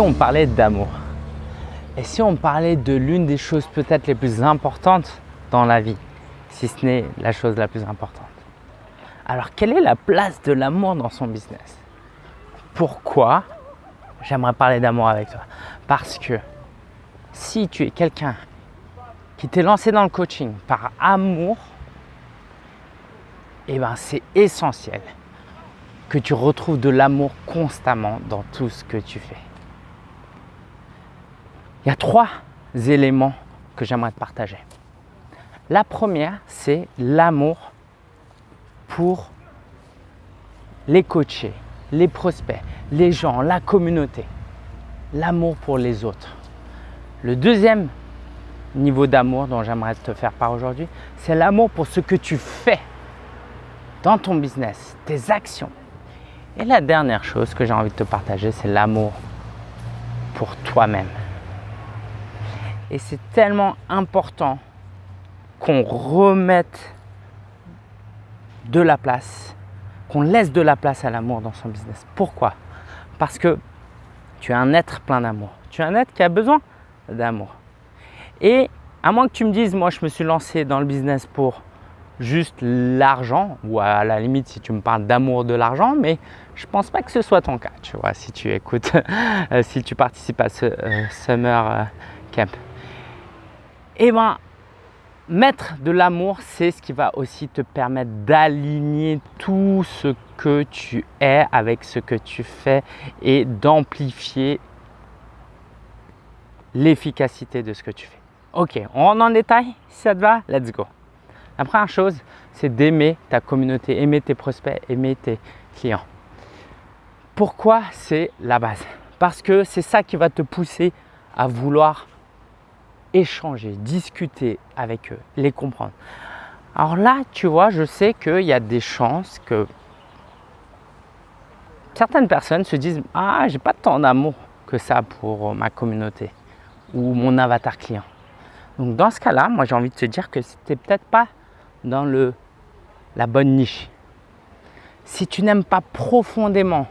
on parlait d'amour Et si on parlait de l'une des choses peut-être les plus importantes dans la vie, si ce n'est la chose la plus importante? Alors, quelle est la place de l'amour dans son business? Pourquoi j'aimerais parler d'amour avec toi? Parce que si tu es quelqu'un qui t'est lancé dans le coaching par amour, eh ben c'est essentiel que tu retrouves de l'amour constamment dans tout ce que tu fais. Il y a trois éléments que j'aimerais te partager. La première, c'est l'amour pour les coachés, les prospects, les gens, la communauté. L'amour pour les autres. Le deuxième niveau d'amour dont j'aimerais te faire part aujourd'hui, c'est l'amour pour ce que tu fais dans ton business, tes actions. Et la dernière chose que j'ai envie de te partager, c'est l'amour pour toi-même. Et c'est tellement important qu'on remette de la place, qu'on laisse de la place à l'amour dans son business. Pourquoi? Parce que tu es un être plein d'amour. Tu es un être qui a besoin d'amour. Et à moins que tu me dises, moi je me suis lancé dans le business pour juste l'argent, ou à la limite si tu me parles d'amour de l'argent, mais je ne pense pas que ce soit ton cas, tu vois, si tu écoutes, si tu participes à ce euh, Summer euh, Camp. Eh bien, mettre de l'amour, c'est ce qui va aussi te permettre d'aligner tout ce que tu es avec ce que tu fais et d'amplifier l'efficacité de ce que tu fais. Ok, on rentre en détail Si ça te va, let's go. La première chose, c'est d'aimer ta communauté, aimer tes prospects, aimer tes clients. Pourquoi c'est la base? Parce que c'est ça qui va te pousser à vouloir échanger, discuter avec eux, les comprendre. Alors là, tu vois, je sais qu'il y a des chances que certaines personnes se disent « Ah, j'ai pas tant d'amour que ça pour ma communauté ou mon avatar client. » Donc dans ce cas-là, moi j'ai envie de te dire que c'était peut-être pas dans le, la bonne niche. Si tu n'aimes pas profondément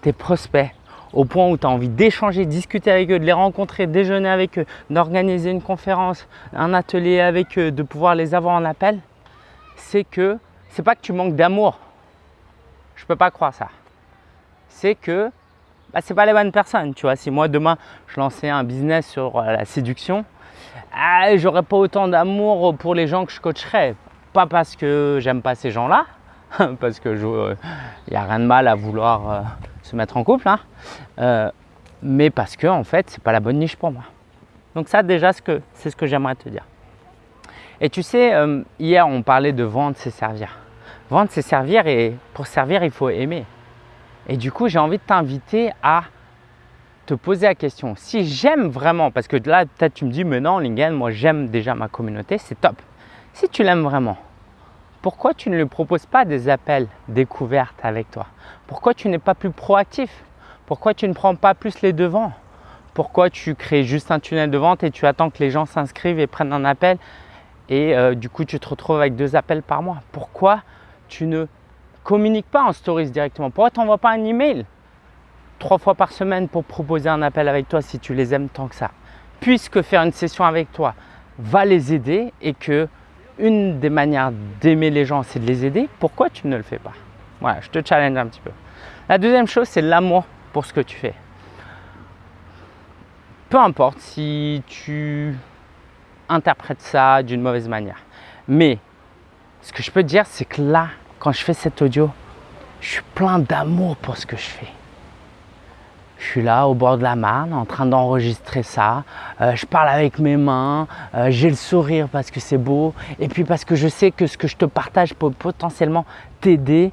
tes prospects au point où tu as envie d'échanger, discuter avec eux, de les rencontrer, déjeuner avec eux, d'organiser une conférence, un atelier avec eux, de pouvoir les avoir en appel, c'est que c'est pas que tu manques d'amour. Je peux pas croire ça. C'est que bah, c'est pas les bonnes personnes. Tu vois, si moi demain je lançais un business sur euh, la séduction, ah, j'aurais pas autant d'amour pour les gens que je coacherais. Pas parce que j'aime pas ces gens-là, parce que il n'y a rien de mal à vouloir euh, se mettre en couple, hein. euh, mais parce que en fait, c'est pas la bonne niche pour moi. Donc ça, déjà, c'est ce que j'aimerais te dire. Et tu sais, euh, hier, on parlait de vendre, c'est servir. Vendre, c'est servir et pour servir, il faut aimer. Et du coup, j'ai envie de t'inviter à te poser la question. Si j'aime vraiment, parce que là, peut-être tu me dis, mais non, Lingen, moi, j'aime déjà ma communauté, c'est top. Si tu l'aimes vraiment, pourquoi tu ne lui proposes pas des appels découvertes avec toi? Pourquoi tu n'es pas plus proactif? Pourquoi tu ne prends pas plus les devants? Pourquoi tu crées juste un tunnel de vente et tu attends que les gens s'inscrivent et prennent un appel et euh, du coup tu te retrouves avec deux appels par mois? Pourquoi tu ne communiques pas en stories directement? Pourquoi tu n'envoies pas un email trois fois par semaine pour proposer un appel avec toi si tu les aimes tant que ça? Puisque faire une session avec toi va les aider et que une des manières d'aimer les gens, c'est de les aider, pourquoi tu ne le fais pas? Voilà, je te challenge un petit peu. La deuxième chose, c'est l'amour pour ce que tu fais. Peu importe si tu interprètes ça d'une mauvaise manière. Mais ce que je peux te dire, c'est que là, quand je fais cet audio, je suis plein d'amour pour ce que je fais je suis là au bord de la Marne en train d'enregistrer ça. Euh, je parle avec mes mains, euh, j'ai le sourire parce que c'est beau et puis parce que je sais que ce que je te partage peut potentiellement t'aider.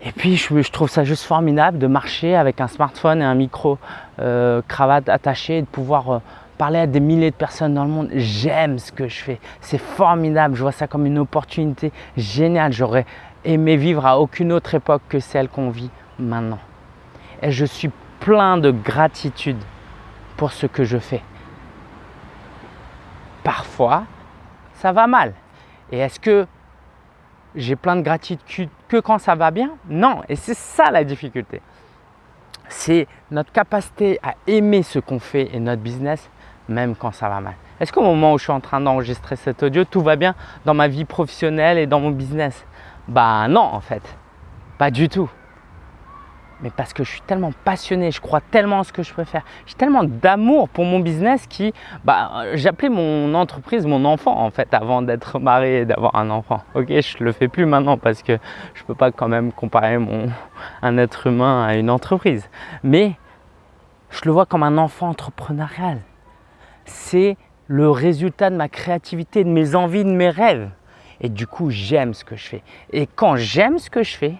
Et puis je, trouve ça juste formidable de marcher avec un smartphone et un micro euh, cravate attaché et de pouvoir parler à des milliers de personnes dans le monde. J'aime ce que je fais, c'est formidable, je vois ça comme une opportunité géniale. J'aurais aimé vivre à aucune autre époque que celle qu'on vit maintenant. Et je suis plein de gratitude pour ce que je fais. Parfois, ça va mal. Et est-ce que j'ai plein de gratitude que quand ça va bien? Non, et c'est ça la difficulté. c'est notre capacité à aimer ce qu'on fait et notre business, même quand ça va mal. Est-ce qu'au moment où je suis en train d'enregistrer cet audio, tout va bien dans ma vie professionnelle et dans mon business? Bah non en fait, pas du tout mais parce que je suis tellement passionné, je crois tellement en ce que je peux faire. J'ai tellement d'amour pour mon business qui, bah, j'appelais mon entreprise mon enfant en fait avant d'être marié et d'avoir un enfant. Ok, je le fais plus maintenant parce que je peux pas quand même comparer mon, un être humain à une entreprise. Mais je le vois comme un enfant entrepreneurial. C'est le résultat de ma créativité, de mes envies, de mes rêves. Et du coup, j'aime ce que je fais. Et quand j'aime ce que je fais,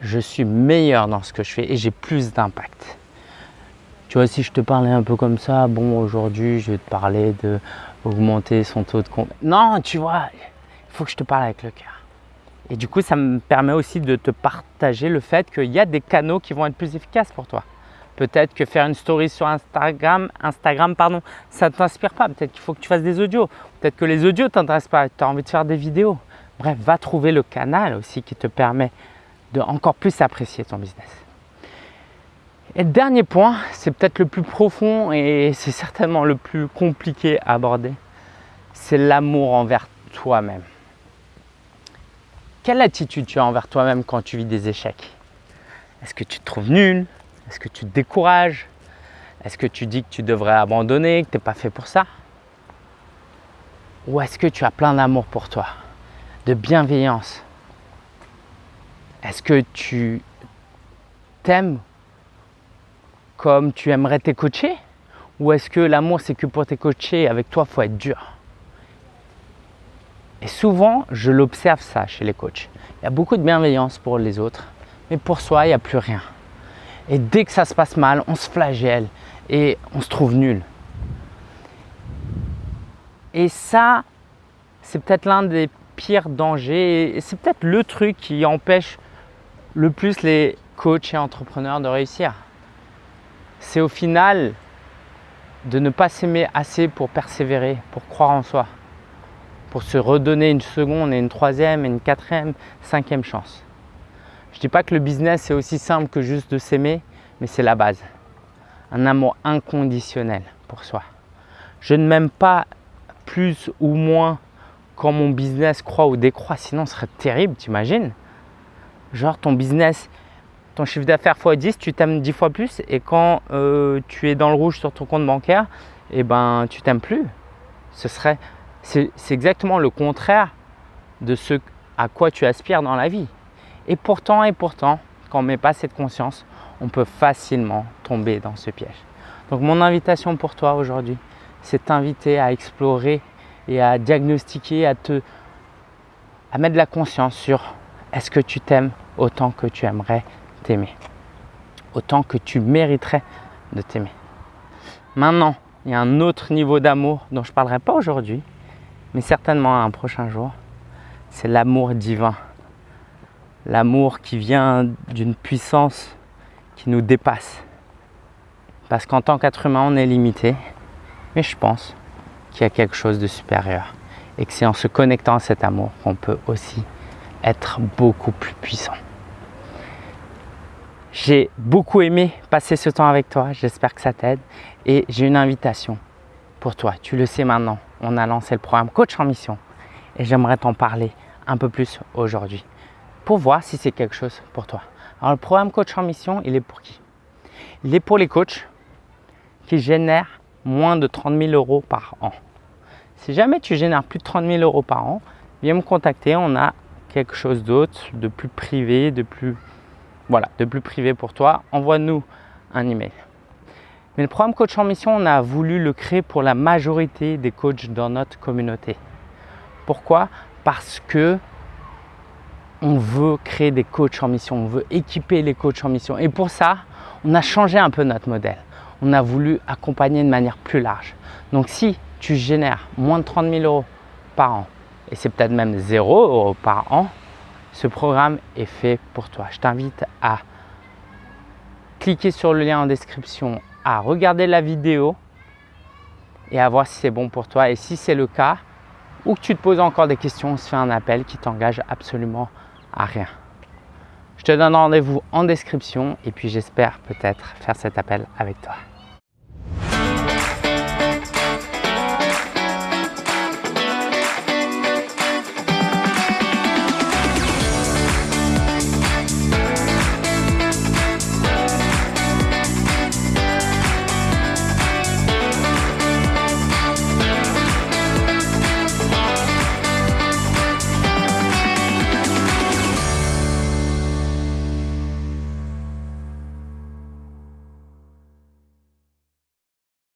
je suis meilleur dans ce que je fais et j'ai plus d'impact. Tu vois, si je te parlais un peu comme ça, bon, aujourd'hui, je vais te parler de augmenter son taux de compte. Non, tu vois, il faut que je te parle avec le cœur. Et du coup, ça me permet aussi de te partager le fait qu'il y a des canaux qui vont être plus efficaces pour toi. Peut-être que faire une story sur Instagram, Instagram pardon, ça ne t'inspire pas. Peut-être qu'il faut que tu fasses des audios. Peut-être que les audios ne t'intéressent pas. Tu as envie de faire des vidéos. Bref, va trouver le canal aussi qui te permet encore plus apprécier ton business. Et dernier point, c'est peut-être le plus profond et c'est certainement le plus compliqué à aborder, c'est l'amour envers toi-même. Quelle attitude tu as envers toi-même quand tu vis des échecs? Est-ce que tu te trouves nul? Est-ce que tu te décourages? Est-ce que tu dis que tu devrais abandonner, que tu n'es pas fait pour ça? Ou est-ce que tu as plein d'amour pour toi, de bienveillance, est-ce que tu t'aimes comme tu aimerais tes coachés Ou est-ce que l'amour, c'est que pour tes coachés, avec toi, il faut être dur? Et souvent, je l'observe ça chez les coachs. Il y a beaucoup de bienveillance pour les autres, mais pour soi, il n'y a plus rien. Et dès que ça se passe mal, on se flagelle et on se trouve nul. Et ça, c'est peut-être l'un des pires dangers et c'est peut-être le truc qui empêche le plus les coachs et entrepreneurs de réussir. C'est au final de ne pas s'aimer assez pour persévérer, pour croire en soi, pour se redonner une seconde et une troisième et une quatrième, cinquième chance. Je ne dis pas que le business est aussi simple que juste de s'aimer, mais c'est la base. Un amour inconditionnel pour soi. Je ne m'aime pas plus ou moins quand mon business croît ou décroît, sinon ce serait terrible, t'imagines? Genre ton business, ton chiffre d'affaires x 10, tu t'aimes 10 fois plus et quand euh, tu es dans le rouge sur ton compte bancaire, eh ben tu t'aimes plus. Ce serait, c'est exactement le contraire de ce à quoi tu aspires dans la vie. Et pourtant, et pourtant, quand on ne met pas cette conscience, on peut facilement tomber dans ce piège. Donc mon invitation pour toi aujourd'hui, c'est t'inviter à explorer et à diagnostiquer, à te à mettre de la conscience sur est-ce que tu t'aimes autant que tu aimerais t'aimer Autant que tu mériterais de t'aimer. Maintenant, il y a un autre niveau d'amour dont je ne parlerai pas aujourd'hui, mais certainement un prochain jour. C'est l'amour divin. L'amour qui vient d'une puissance qui nous dépasse. Parce qu'en tant qu'être humain, on est limité. Mais je pense qu'il y a quelque chose de supérieur. Et que c'est en se connectant à cet amour qu'on peut aussi être beaucoup plus puissant. J'ai beaucoup aimé passer ce temps avec toi, j'espère que ça t'aide et j'ai une invitation pour toi. Tu le sais maintenant, on a lancé le programme Coach en Mission et j'aimerais t'en parler un peu plus aujourd'hui pour voir si c'est quelque chose pour toi. Alors le programme Coach en Mission, il est pour qui? Il est pour les coachs qui génèrent moins de 30 000 euros par an. Si jamais tu génères plus de 30 000 euros par an, viens me contacter, on a quelque chose d'autre, de plus privé, de plus, voilà, de plus privé pour toi, envoie-nous un email. Mais le programme Coach en Mission, on a voulu le créer pour la majorité des coachs dans notre communauté. Pourquoi? Parce que on veut créer des coachs en mission, on veut équiper les coachs en mission. Et pour ça, on a changé un peu notre modèle. On a voulu accompagner de manière plus large. Donc si tu génères moins de 30 000 euros par an et c'est peut-être même 0 euros par an, ce programme est fait pour toi. Je t'invite à cliquer sur le lien en description, à regarder la vidéo et à voir si c'est bon pour toi. Et si c'est le cas, ou que tu te poses encore des questions, on se fait un appel qui t'engage absolument à rien. Je te donne rendez-vous en description et puis j'espère peut-être faire cet appel avec toi.